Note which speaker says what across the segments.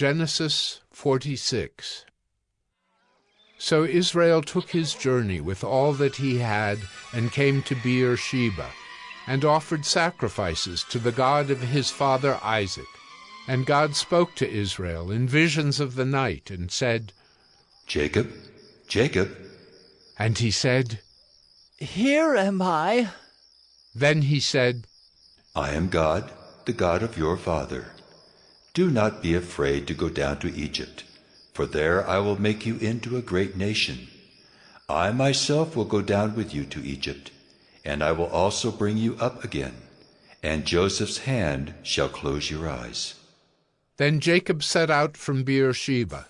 Speaker 1: Genesis 46 So Israel took his journey with all that he had and came to Beer-sheba, and offered sacrifices to the God of his father Isaac. And God spoke to Israel in visions of the night, and said,
Speaker 2: Jacob, Jacob.
Speaker 1: And he said,
Speaker 3: Here am I.
Speaker 1: Then he said,
Speaker 2: I am God, the God of your father. Do not be afraid to go down to Egypt, for there I will make you into a great nation. I myself will go down with you to Egypt, and I will also bring you up again, and Joseph's hand shall close your eyes.
Speaker 1: Then Jacob set out from Beer-sheba.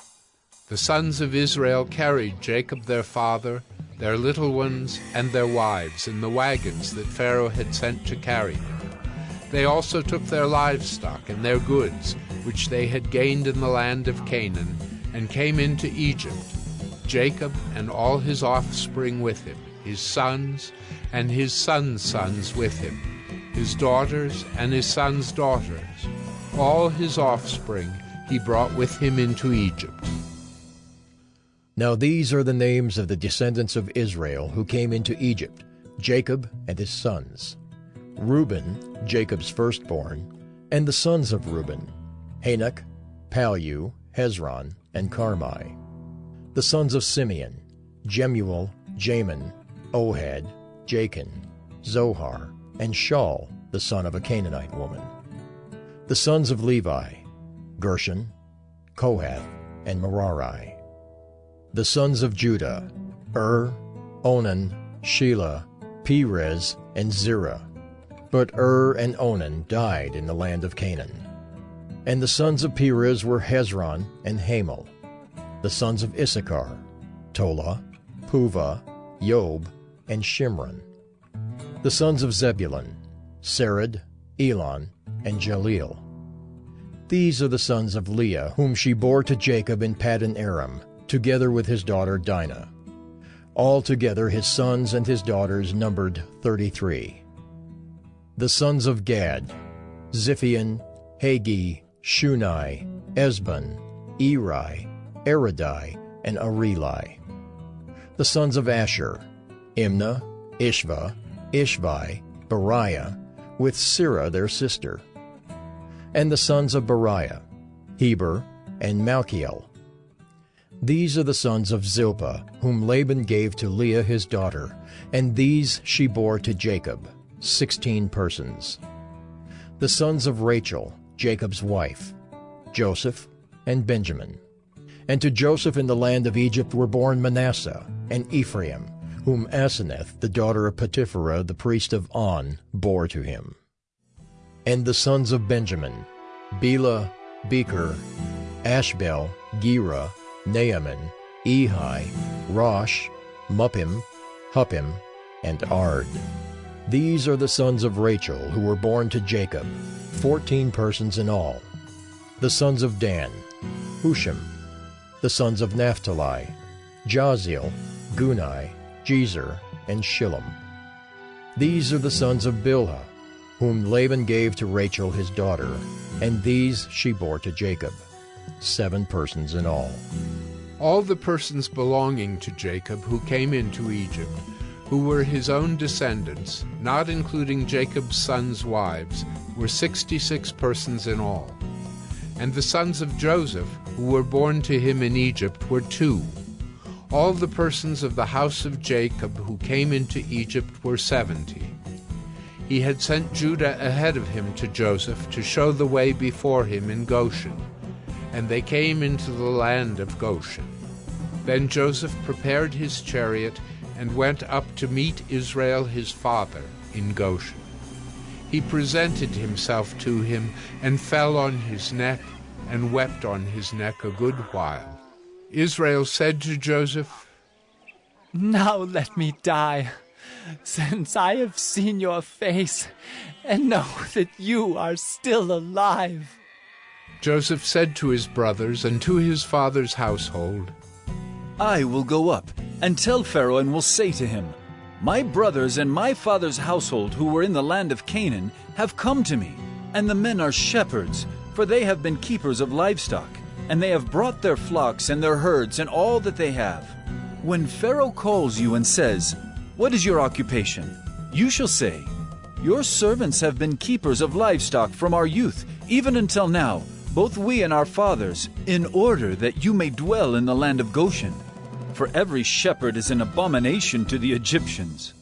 Speaker 1: The sons of Israel carried Jacob their father, their little ones, and their wives in the wagons that Pharaoh had sent to carry them. They also took their livestock and their goods, which they had gained in the land of Canaan, and came into Egypt, Jacob and all his offspring with him, his sons and his sons' sons with him, his daughters and his sons' daughters. All his offspring he brought with him into Egypt.
Speaker 4: Now these are the names of the descendants of Israel who came into Egypt, Jacob and his sons. Reuben, Jacob's firstborn, and the sons of Reuben, Hanoch, Pallu, Hezron, and Carmi. The sons of Simeon, Jemuel, Jamin, Ohad, Jachin, Zohar, and Shaul, the son of a Canaanite woman. The sons of Levi, Gershon, Kohath, and Merari. The sons of Judah, Ur, Onan, Shelah, Perez, and Zerah. But Ur and Onan died in the land of Canaan. And the sons of Perez were Hezron and Hamul. The sons of Issachar, Tola, Puvah, Job, and Shimron. The sons of Zebulun, Sered, Elon, and Jahleel. These are the sons of Leah, whom she bore to Jacob in Paddan Aram, together with his daughter Dinah. Altogether his sons and his daughters numbered thirty-three. The sons of Gad, Ziphion, Haggi, Shuni, Ezbon, Eri, Arodi, and Areli. The sons of Asher, Imnah, Ishvah, Ishvi, Beriah, with Serah their sister. And the sons of Beriah, Heber, and Malchiel. These are the sons of Zilpah, whom Laban gave to Leah his daughter, and these she bore to Jacob, sixteen persons. The sons of Rachel, Jacob's wife, Joseph, and Benjamin. And to Joseph in the land of Egypt were born Manasseh and Ephraim, whom Asenath, the daughter of Potiphera, the priest of On, bore to him. And the sons of Benjamin, Bela, Becher, Ashbel, Gera, Naaman, Ehi, Rosh, Muppim, Huppim, and Ard. These are the sons of Rachel who were born to Jacob, fourteen persons in all. The sons of Dan, Hushim. The sons of Naphtali, Jahzeel, Guni, Jezer, and Shillem. These are the sons of Bilhah, whom Laban gave to Rachel his daughter, and these she bore to Jacob, seven persons in all.
Speaker 1: All the persons belonging to Jacob who came into Egypt, who were his own descendants, not including Jacob's sons' wives, were sixty-six persons in all. And the sons of Joseph, who were born to him in Egypt, were two. All the persons of the house of Jacob who came into Egypt were seventy. He had sent Judah ahead of him to Joseph to show the way before him in Goshen, and they came into the land of Goshen. Then Joseph prepared his chariot and went up to meet Israel his father in Goshen. He presented himself to him and fell on his neck and wept on his neck a good while. Israel said to Joseph,
Speaker 3: Now let me die, since I have seen your face and know that you are still alive.
Speaker 1: Joseph said to his brothers and to his father's household,
Speaker 5: I will go up and tell Pharaoh and will say to him, My brothers and my father's household who were in the land of Canaan have come to me, and the men are shepherds, for they have been keepers of livestock. and they have brought their flocks and their herds and all that they have. When Pharaoh calls you and says, What is your occupation? You shall say, Your servants have been keepers of livestock from our youth, even until now, both we and our fathers, in order that you may dwell in the land of Goshen. For every shepherd is an abomination to the Egyptians.